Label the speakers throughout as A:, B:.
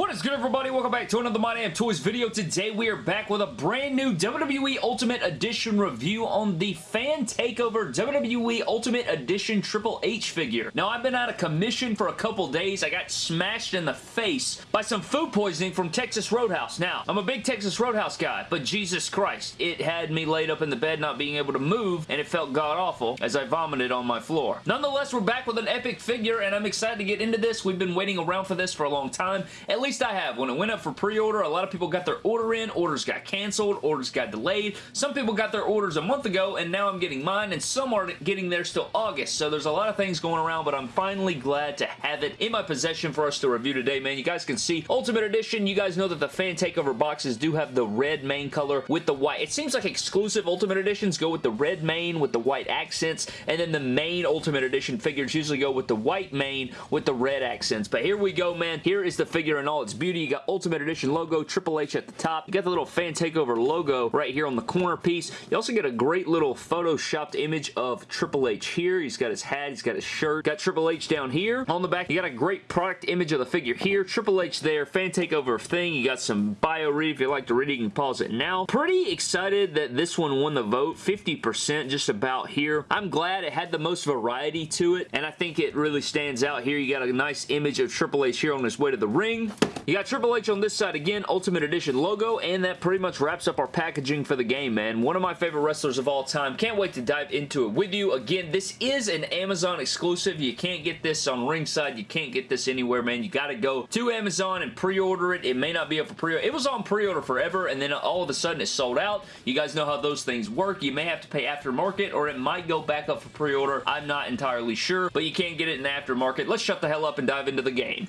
A: What is good everybody? Welcome back to another My Damn Toys video. Today we are back with a brand new WWE Ultimate Edition review on the Fan Takeover WWE Ultimate Edition Triple H figure. Now I've been out of commission for a couple days. I got smashed in the face by some food poisoning from Texas Roadhouse. Now, I'm a big Texas Roadhouse guy, but Jesus Christ, it had me laid up in the bed not being able to move and it felt god-awful as I vomited on my floor. Nonetheless, we're back with an epic figure and I'm excited to get into this. We've been waiting around for this for a long time. At at least I have. When it went up for pre-order, a lot of people got their order in, orders got canceled, orders got delayed. Some people got their orders a month ago, and now I'm getting mine, and some are getting theirs till August. So there's a lot of things going around, but I'm finally glad to have it in my possession for us to review today, man. You guys can see Ultimate Edition. You guys know that the Fan Takeover boxes do have the red main color with the white. It seems like exclusive Ultimate Editions go with the red main with the white accents, and then the main Ultimate Edition figures usually go with the white main with the red accents. But here we go, man. Here is the figure in all its beauty. You got Ultimate Edition logo, Triple H at the top. You got the little Fan Takeover logo right here on the corner piece. You also get a great little photoshopped image of Triple H here. He's got his hat, he's got his shirt. Got Triple H down here. On the back, you got a great product image of the figure here. Triple H there, Fan Takeover thing. You got some bio read. If you like to read it, you can pause it now. Pretty excited that this one won the vote. 50% just about here. I'm glad it had the most variety to it, and I think it really stands out here. You got a nice image of Triple H here on his way to the ring. You got Triple H on this side again, Ultimate Edition logo, and that pretty much wraps up our packaging for the game, man. One of my favorite wrestlers of all time. Can't wait to dive into it with you. Again, this is an Amazon exclusive. You can't get this on Ringside. You can't get this anywhere, man. You got to go to Amazon and pre-order it. It may not be up for pre-order. It was on pre-order forever, and then all of a sudden it sold out. You guys know how those things work. You may have to pay aftermarket, or it might go back up for pre-order. I'm not entirely sure, but you can't get it in the aftermarket. Let's shut the hell up and dive into the game.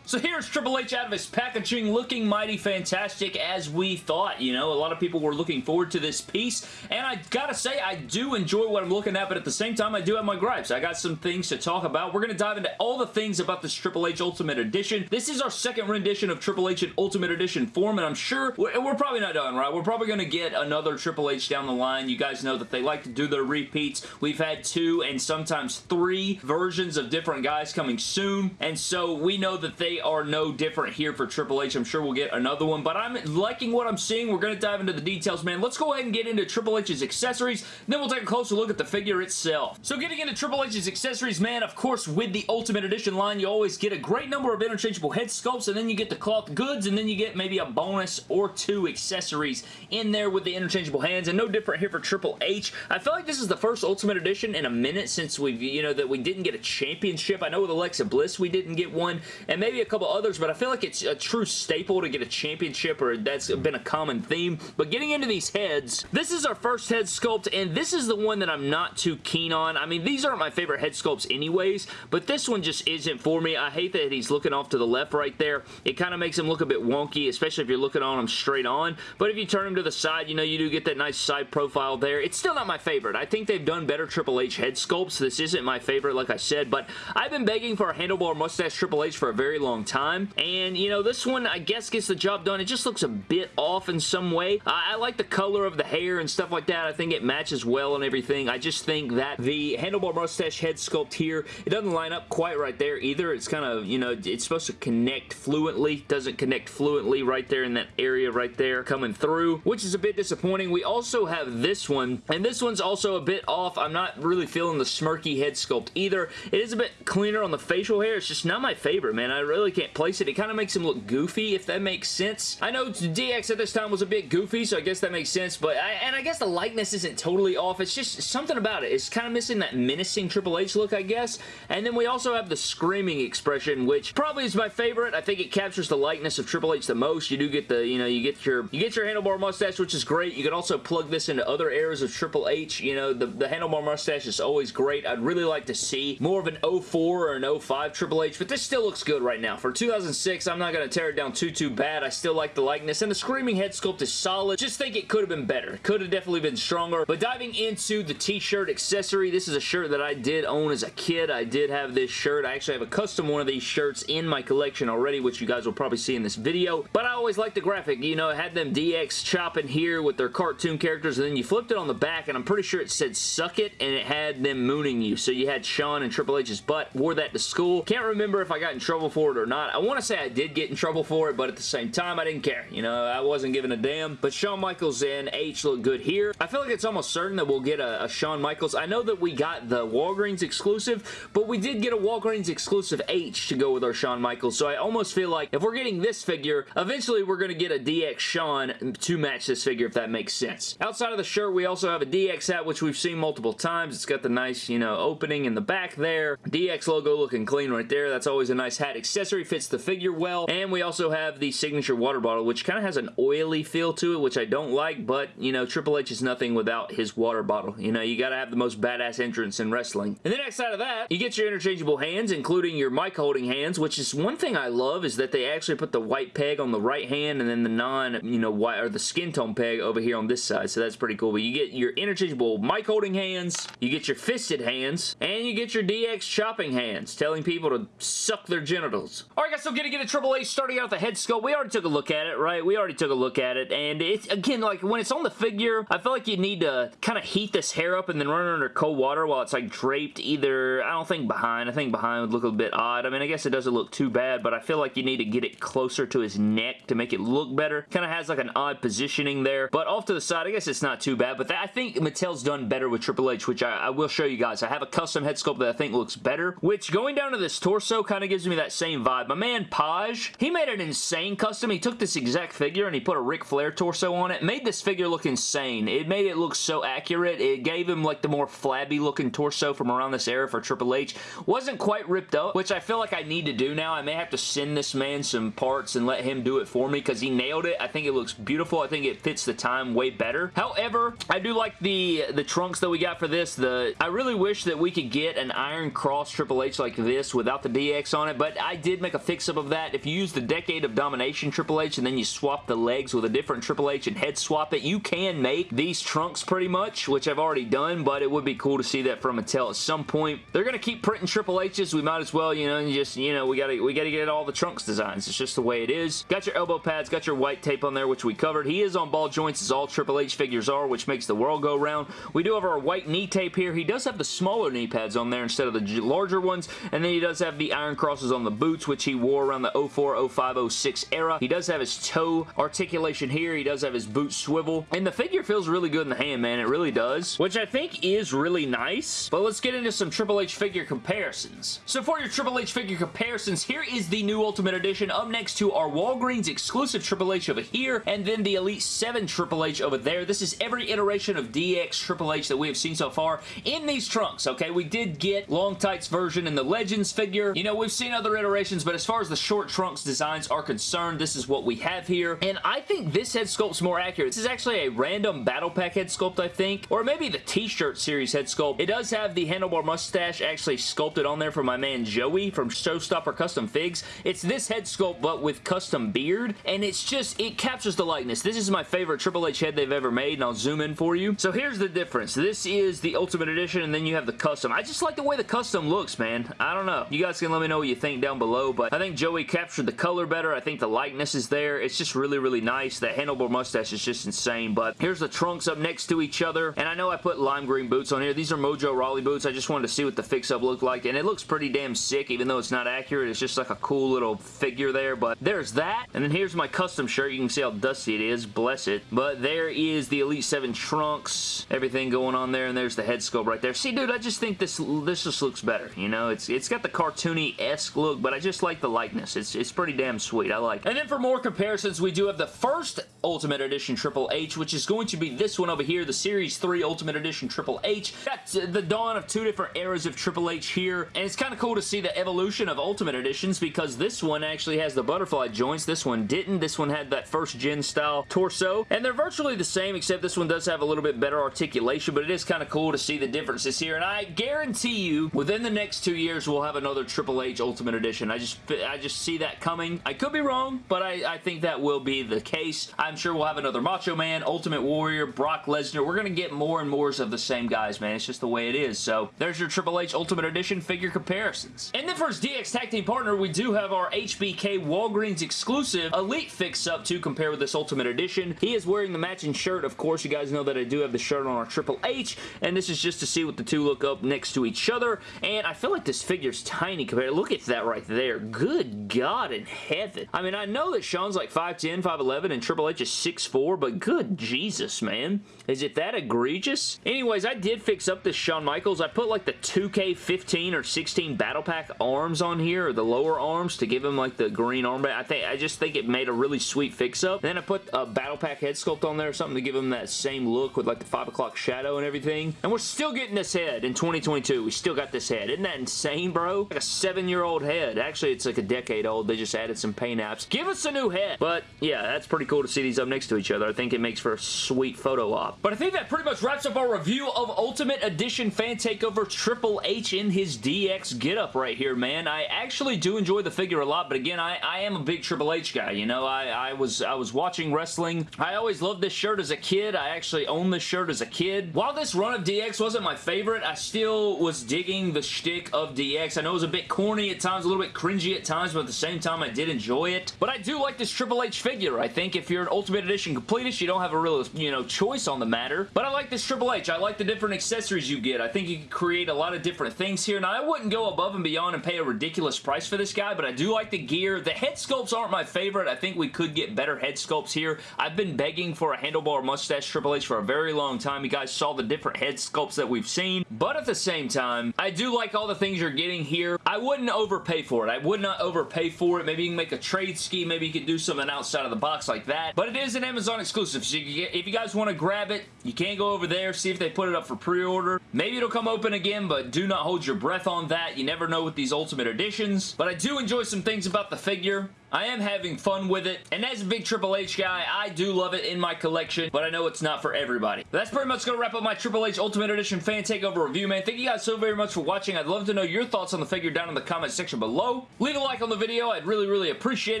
A: So here's Triple H out of his packaging looking mighty fantastic as we thought. You know, a lot of people were looking forward to this piece and I gotta say I do enjoy what I'm looking at but at the same time I do have my gripes. I got some things to talk about. We're gonna dive into all the things about this Triple H Ultimate Edition. This is our second rendition of Triple H in Ultimate Edition form and I'm sure we're, we're probably not done, right? We're probably gonna get another Triple H down the line. You guys know that they like to do their repeats. We've had two and sometimes three versions of different guys coming soon and so we know that they are no different here for Triple H. I'm sure we'll get another one, but I'm liking what I'm seeing. We're going to dive into the details, man. Let's go ahead and get into Triple H's accessories, then we'll take a closer look at the figure itself. So getting into Triple H's accessories, man, of course, with the Ultimate Edition line, you always get a great number of interchangeable head sculpts, and then you get the cloth goods, and then you get maybe a bonus or two accessories in there with the interchangeable hands, and no different here for Triple H. I feel like this is the first Ultimate Edition in a minute since we've, you know, that we didn't get a championship. I know with Alexa Bliss we didn't get one, and maybe a couple others, but I feel like it's a true staple to get a championship, or that's been a common theme. But getting into these heads, this is our first head sculpt, and this is the one that I'm not too keen on. I mean, these aren't my favorite head sculpts anyways, but this one just isn't for me. I hate that he's looking off to the left right there. It kind of makes him look a bit wonky, especially if you're looking on him straight on. But if you turn him to the side, you know, you do get that nice side profile there. It's still not my favorite. I think they've done better Triple H head sculpts. This isn't my favorite, like I said, but I've been begging for a handlebar mustache Triple H for a very long time, and, you know, this one, I guess, gets the job done. It just looks a bit off in some way. I, I like the color of the hair and stuff like that. I think it matches well and everything. I just think that the handlebar mustache head sculpt here, it doesn't line up quite right there either. It's kind of, you know, it's supposed to connect fluently. Doesn't connect fluently right there in that area right there coming through, which is a bit disappointing. We also have this one, and this one's also a bit off. I'm not really feeling the smirky head sculpt either. It is a bit cleaner on the facial hair. It's just not my favorite, man. I really can't place it. It kind of makes him look goofy, if that makes sense. I know DX at this time was a bit goofy, so I guess that makes sense, but I, and I guess the likeness isn't totally off. It's just something about it. It's kind of missing that menacing Triple H look, I guess. And then we also have the screaming expression, which probably is my favorite. I think it captures the likeness of Triple H the most. You do get the, you know, you get your, you get your handlebar mustache, which is great. You can also plug this into other eras of Triple H. You know, the, the handlebar mustache is always great. I'd really like to see more of an 04 or an 05 Triple H, but this still looks good right now. For 2006, I'm not going to tear it down too, too bad. I still like the likeness, and the Screaming head sculpt is solid. Just think it could have been better. Could have definitely been stronger, but diving into the t-shirt accessory, this is a shirt that I did own as a kid. I did have this shirt. I actually have a custom one of these shirts in my collection already, which you guys will probably see in this video, but I always liked the graphic. You know, it had them DX chopping here with their cartoon characters, and then you flipped it on the back, and I'm pretty sure it said suck it, and it had them mooning you. So you had Shawn and Triple H's butt, wore that to school. Can't remember if I got in trouble for it or not. I want to say I did get in trouble for it, but at the same time, I didn't care. You know, I wasn't giving a damn. But Shawn Michaels and H look good here. I feel like it's almost certain that we'll get a, a Shawn Michaels. I know that we got the Walgreens exclusive, but we did get a Walgreens exclusive H to go with our Shawn Michaels, so I almost feel like if we're getting this figure, eventually we're going to get a DX Shawn to match this figure, if that makes sense. Outside of the shirt, we also have a DX hat, which we've seen multiple times. It's got the nice, you know, opening in the back there. DX logo looking clean right there. That's always a nice hat accessory. Fits the figure well. And we also have the signature water bottle, which kind of has an oily feel to it, which I don't like, but, you know, Triple H is nothing without his water bottle. You know, you got to have the most badass entrance in wrestling. And then outside of that, you get your interchangeable hands, including your mic holding hands, which is one thing I love is that they actually put the white peg on the right hand and then the non, you know, white or the skin tone peg over here on this side. So that's pretty cool. But you get your interchangeable mic holding hands, you get your fisted hands, and you get your DX chopping hands, telling people to suck their genitals. Alright guys, so getting get a Triple H starting out the head sculpt. We already took a look at it, right? We already took a look at it, and it's, again, like, when it's on the figure, I feel like you need to kind of heat this hair up and then run it under cold water while it's, like, draped either, I don't think behind. I think behind would look a bit odd. I mean, I guess it doesn't look too bad, but I feel like you need to get it closer to his neck to make it look better. Kind of has, like, an odd positioning there, but off to the side, I guess it's not too bad, but that, I think Mattel's done better with Triple H, which I, I will show you guys. I have a custom head sculpt that I think looks better, which going down to this torso kind of gives me that same vibe. My man Paj, he made an insane custom. He took this exact figure and he put a Ric Flair torso on it. Made this figure look insane. It made it look so accurate. It gave him like the more flabby looking torso from around this era for Triple H. Wasn't quite ripped up, which I feel like I need to do now. I may have to send this man some parts and let him do it for me because he nailed it. I think it looks beautiful. I think it fits the time way better. However, I do like the, the trunks that we got for this. The I really wish that we could get an Iron Cross Triple H like this without the DX on it, but I did make a fix-up of that. If you use the Decade of Domination Triple H and then you swap the legs with a different Triple H and head swap it, you can make these trunks pretty much, which I've already done, but it would be cool to see that from Mattel at some point. They're going to keep printing Triple H's. We might as well, you know, just, you know, we got to we got to get all the trunks designs. It's just the way it is. Got your elbow pads, got your white tape on there, which we covered. He is on ball joints as all Triple H figures are, which makes the world go round. We do have our white knee tape here. He does have the smaller knee pads on there instead of the larger ones, and then he does have the iron crosses on the boots, which he wore around the 04, 05, 06 era. He does have his toe articulation here. He does have his boot swivel, and the figure feels really good in the hand, man. It really does, which I think is really nice, but let's get into some Triple H figure comparisons. So for your Triple H figure comparisons, here is the new Ultimate Edition up next to our Walgreens exclusive Triple H over here, and then the Elite 7 Triple H over there. This is every iteration of DX Triple H that we have seen so far in these trunks, okay? We did get Long Tights version and the Legends figure. You know, we've seen other iterations, but as far as the short trunks designs are concerned, this is what we have here, and I think this head sculpt's more accurate. This is actually a random Battle Pack head sculpt, I think, or maybe the T-shirt series head sculpt. It does have the handlebar mustache actually sculpted on there for my man Joey from Showstopper Custom Figs. It's this head sculpt, but with custom beard, and it's just, it captures the likeness. This is my favorite Triple H head they've ever made, and I'll zoom in for you. So here's the difference. This is the Ultimate Edition, and then you have the custom. I just like the way the custom looks, man. I don't know. You guys can let me know what you think down below, but I think Joey captured the color better. I think the likeness is there. It's just really, really nice. That handlebar mustache is just insane, but here's the trunks up next to each other, and I know I put lime green boots on here. These are Mojo Rawley boots. I just wanted to see what the fix-up looked like, and it looks pretty damn sick, even though it's not accurate. It's just like a cool little figure there, but there's that, and then here's my custom shirt. You can see how dusty it is. Bless it. But there is the Elite 7 trunks, everything going on there, and there's the head sculpt right there. See, dude, I just think this this just looks better, you know? It's It's got the cartoony-esque look, but I just like the likeness. It's, it's pretty damn sweet. I like it. And then for more comparisons, we do have the first Ultimate Edition Triple H, which is going to be this one over here, the Series 3 Ultimate Edition Triple H. Got the dawn of two different eras of Triple H here, and it's kind of cool to see the evolution of Ultimate Editions because this one actually has the butterfly joints. This one didn't. This one had that first gen style torso, and they're virtually the same, except this one does have a little bit better articulation, but it is kind of cool to see the differences here, and I guarantee you, within the next two years, we'll have another Triple H Ultimate Edition. I just I just see that coming. I could be wrong, but I, I think that will be the case. I'm sure we'll have another Macho Man, Ultimate Warrior, Brock Lesnar. We're going to get more and more of the same guys, man. It's just the way it is. So there's your Triple H Ultimate Edition figure comparisons. And then for his DX Tag Team partner, we do have our HBK Walgreens exclusive Elite fix-up to compare with this Ultimate Edition. He is wearing the matching shirt. Of course, you guys know that I do have the shirt on our Triple H, and this is just to see what the two look up next to each other. And I feel like this figure's tiny compared. Look at that right there there. Good God in heaven. I mean, I know that Shawn's like 5'10", 5'11", and Triple H is 6'4", but good Jesus, man. Is it that egregious? Anyways, I did fix up this Shawn Michaels. I put like the 2K15 or 16 Battle Pack arms on here, or the lower arms, to give him like the green armband. I think I just think it made a really sweet fix-up. Then I put a Battle Pack head sculpt on there or something to give him that same look with like the 5 o'clock shadow and everything. And we're still getting this head in 2022. We still got this head. Isn't that insane, bro? Like a seven-year-old head. Actually, it's like a decade old. They just added some paint apps. Give us a new head. But yeah, that's pretty cool to see these up next to each other. I think it makes for a sweet photo op. But I think that pretty much wraps up our review of Ultimate Edition Fan Takeover Triple H in his DX getup right here, man. I actually do enjoy the figure a lot, but again, I, I am a big Triple H guy, you know? I, I was I was watching wrestling. I always loved this shirt as a kid. I actually owned this shirt as a kid. While this run of DX wasn't my favorite, I still was digging the shtick of DX. I know it was a bit corny at times, a little bit cringy at times, but at the same time, I did enjoy it. But I do like this Triple H figure. I think if you're an Ultimate Edition completist, you don't have a real, you know, choice on the matter. But I like this Triple H. I like the different accessories you get. I think you can create a lot of different things here. Now, I wouldn't go above and beyond and pay a ridiculous price for this guy, but I do like the gear. The head sculpts aren't my favorite. I think we could get better head sculpts here. I've been begging for a handlebar mustache Triple H for a very long time. You guys saw the different head sculpts that we've seen, but at the same time, I do like all the things you're getting here. I wouldn't overpay for it. I would not overpay for it. Maybe you can make a trade scheme. Maybe you can do something outside of the box like that, but it is an Amazon exclusive, so you if you guys want to grab it, you can go over there, see if they put it up for pre-order. Maybe it'll come open again, but do not hold your breath on that. You never know with these Ultimate Editions, but I do enjoy some things about the figure. I am having fun with it, and as a big Triple H guy, I do love it in my collection, but I know it's not for everybody. But that's pretty much going to wrap up my Triple H Ultimate Edition Fan Takeover review, man. Thank you guys so very much for watching. I'd love to know your thoughts on the figure down in the comment section below. Leave a like on the video. I'd really, really appreciate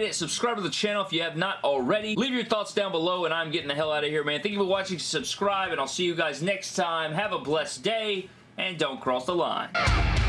A: it. Subscribe to the channel if you have not already. Leave your thoughts down below, and I'm getting the hell out of here, man. Thank you for watching. Subscribe, and I'll see you guys next time. Have a blessed day, and don't cross the line. The line!